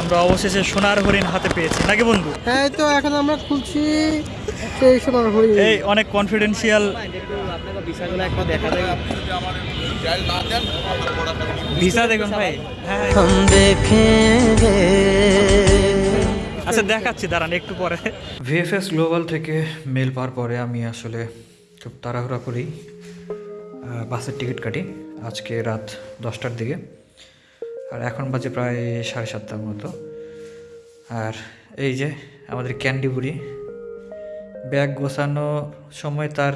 আমরা অবশেষে সোনার হরিণ হাতে পেয়েছি। নাকি বন্ধু? হ্যাঁ তো এখন আমরা খুলছি। এই অনেক কনফিডেন্সিয়াল ভাই। হ্যাঁ। আচ্ছা দেখাচ্ছি দাঁড়ান একটু পরে। ভিএফএস গ্লোবাল থেকে মেল পাওয়ার পরে আমি আসলে খুব তাড়াহুড়া করি। বাসের টিকিট কাটি। আজকে রাত দশটার দিকে। আর এখন বাজে প্রায় সাড়ে সাতটার মতো। আর এই যে আমাদের ক্যান্ডি বুড়ি, ব্যাগ গোছানো সময় তার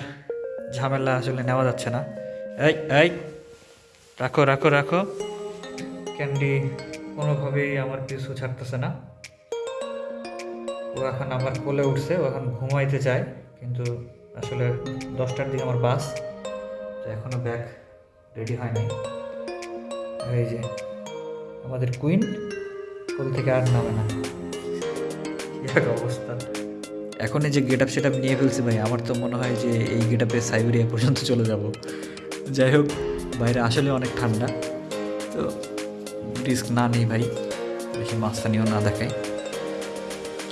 ঝামেলা আসলে নেওয়া যাচ্ছে না। এই এই, রাখো রাখো রাখো। ক্যান্ডি কোনোভাবেই আমার পিছু ছাড়তেছে না। ও এখন আমার কোলে উঠছে, ও এখন ঘুমাইতে চায়, কিন্তু আসলে দশটার দিকে আমার বাস, তো এখনও ব্যাগ রেডি হয়নি। এই যে আমাদের কুইন কোল থেকে আর নামে না। এক অবস্থা। এখন এই যে গেট আপ সেট আপ নিয়ে ফেলছি ভাই আমার তো মনে হয় যে এই গেট আপে সাইবেরিয়া পর্যন্ত চলে যাব। যাই হোক বাইরে আসলে অনেক ঠান্ডা তো রিস্ক না নেই ভাই। দেখি মাস্তানিও না দেখাই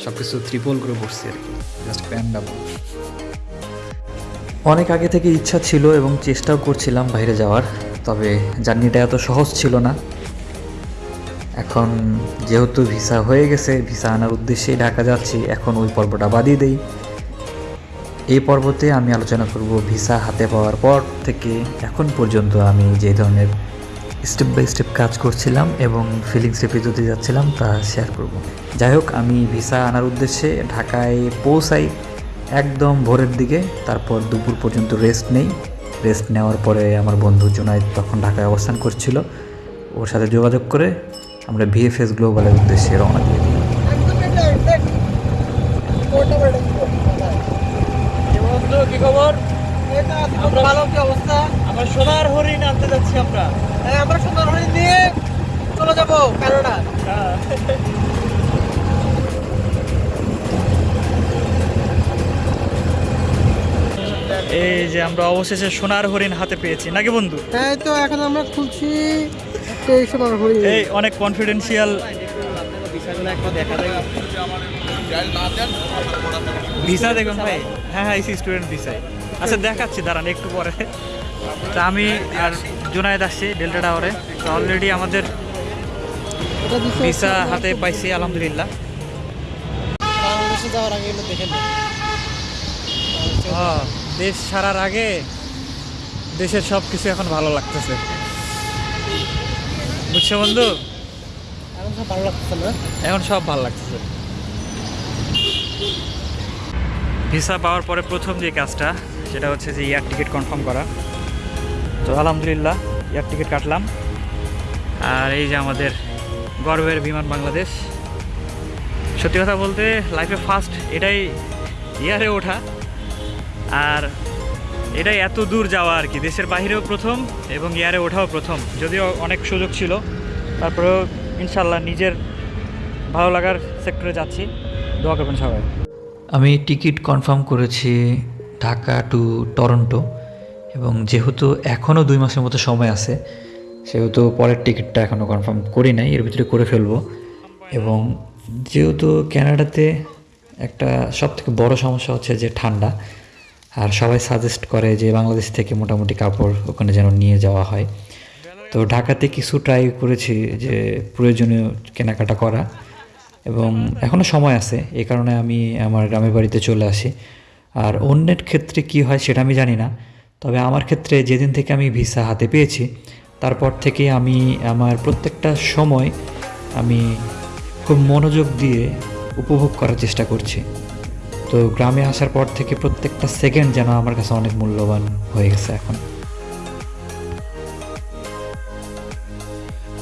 সব কিছু ত্রিপল করে পড়ছি আর কি জাস্ট প্যান ডাবল অনেক আগে থেকে ইচ্ছা ছিল এবং চেষ্টাও করছিলাম বাইরে যাওয়ার তবে জার্নিটা এত সহজ ছিল না। এখন যেহেতু ভিসা হয়ে গেছে, ভিসা আনার উদ্দেশ্যেই ঢাকা যাচ্ছি, এখন ওই পর্বটা বাদিয়ে দেই। এই পর্বতে আমি আলোচনা করব ভিসা হাতে পাওয়ার পর থেকে এখন পর্যন্ত আমি যে ধরনের স্টেপ বাই স্টেপ কাজ করছিলাম এবং ফিলিংস রিপিতে যাচ্ছিলাম তা শেয়ার করব। যাই হোক, আমি ভিসা আনার উদ্দেশ্যে ঢাকায় পৌঁছাই একদম ভোরের দিকে, তারপর দুপুর পর্যন্ত রেস্ট নেই। রেস্ট নেওয়ার পরে আমার বন্ধু জোনায়েদ তখন ঢাকায় অবস্থান করছিল। ওর সাথে যোগাযোগ করে আমরা ভিএফএস গ্লোবালের উদ্দেশ্যে রওনা দিয়ে দিই। কি খবর? আমরা ভালো কি অবস্থা আমরা সোনার হরিণ আনতে যাচ্ছি আমরা। হ্যাঁ আমরা সুন্দর হরিণ নিয়ে চলে যাব কানাডা এই যে আমরা অবশেষে সোনার হরিণ হাতে পেয়েছি নাকি বন্ধু? হ্যাঁ এই তো এখন আমরা খুলছি এই অনেক কনফিডেন্সিয়াল ভিসা দেখুন ভাই। হ্যাঁ হ্যাঁ ইসি স্টুডেন্ট ভিসায় আচ্ছা দেখাচ্ছি দাঁড়ান একটু পরে। তা আমি আর জুনায়েদ আসছি ডেল্টা টাওয়ারে তো অলরেডি আমাদের ভিসা হাতে পাইছি আলহামদুলিল্লাহ। যাওয়ার আগে দেশ ছাড়ার আগে দেশের সব কিছু এখন ভালো লাগতেছে। বুঝছ বন্ধু? এখন সব ভালো লাগতেছে না? এখন সব ভালো লাগতেছে। ভিসা পাওয়ার পরে প্রথম যে কাজটা সেটা হচ্ছে যে এয়ার টিকিট কনফার্ম করা। তো আলহামদুলিল্লাহ এয়ার টিকিট কাটলাম। আর এই যে আমাদের গর্বের বিমান বাংলাদেশ। সত্যি কথা বলতে লাইফে ফার্স্ট এটাই এয়ারে ওঠা। আর এটাই এত দূর যাওয়া আর কি। দেশের বাইরেও প্রথম এবং ইয়ারে ওঠাও প্রথম। যদিও অনেক সুযোগ ছিল, তারপরেও ইনশাল্লাহ নিজের ভালো লাগার সেক্টরে যাচ্ছি। দোয়া করবেন সবাই। আমি টিকিট কনফার্ম করেছি ঢাকা টু টরন্টো এবং যেহেতু এখনও দুই মাসের মতো সময় আছে, সেহেতু পরের টিকিটটা এখনও কনফার্ম করি নাই, এর ভিতরে করে ফেলব। এবং যেহেতু ক্যানাডাতে একটা সবথেকে বড় সমস্যা হচ্ছে যে ঠান্ডা আর সবাই সাজেস্ট করে যে বাংলাদেশ থেকে মোটামুটি কাপড় ওখানে যেন নিয়ে যাওয়া হয়। তো ঢাকাতে কিছু ট্রাই করেছি যে প্রয়োজনীয় কেনাকাটা করা এবং এখনও সময় আছে। এ কারণে আমি আমার গ্রামের বাড়িতে চলে আসি। আর অন্যের ক্ষেত্রে কি হয় সেটা আমি জানি না। তবে আমার ক্ষেত্রে যেদিন থেকে আমি ভিসা হাতে পেয়েছি, তারপর থেকে আমি আমার প্রত্যেকটা সময় আমি খুব মনোযোগ দিয়ে উপভোগ করার চেষ্টা করছি। তো গ্রামে আসার পর থেকে প্রত্যেকটা সেকেন্ড যেন আমার কাছে অনেক মূল্যবান হয়ে গেছে এখন।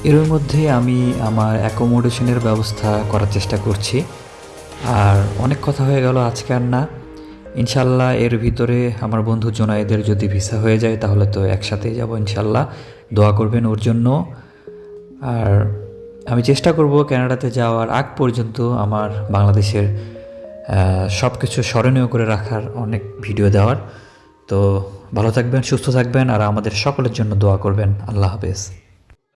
এর মধ্যে আমি আমার অ্যাকোমোডেশনের ব্যবস্থা করার চেষ্টা করছি। আর অনেক কথা হয়ে গেল, আজকে আর না। ইনশাল্লাহ এর ভিতরে আমার বন্ধু জোনায়েদের যদি ভিসা হয়ে যায়, তাহলে তো একসাথেই যাব ইনশাল্লাহ। দোয়া করবেন ওর জন্য। আর আমি চেষ্টা করব কানাডাতে যাওয়ার আগ পর্যন্ত আমার বাংলাদেশের সব কিছু স্মরণীয় করে রাখার অনেক ভিডিও দেওয়ার। তো ভালো থাকবেন, সুস্থ থাকবেন, আর আমাদের সকলের জন্য দোয়া করবেন। আল্লাহ হাফেজ।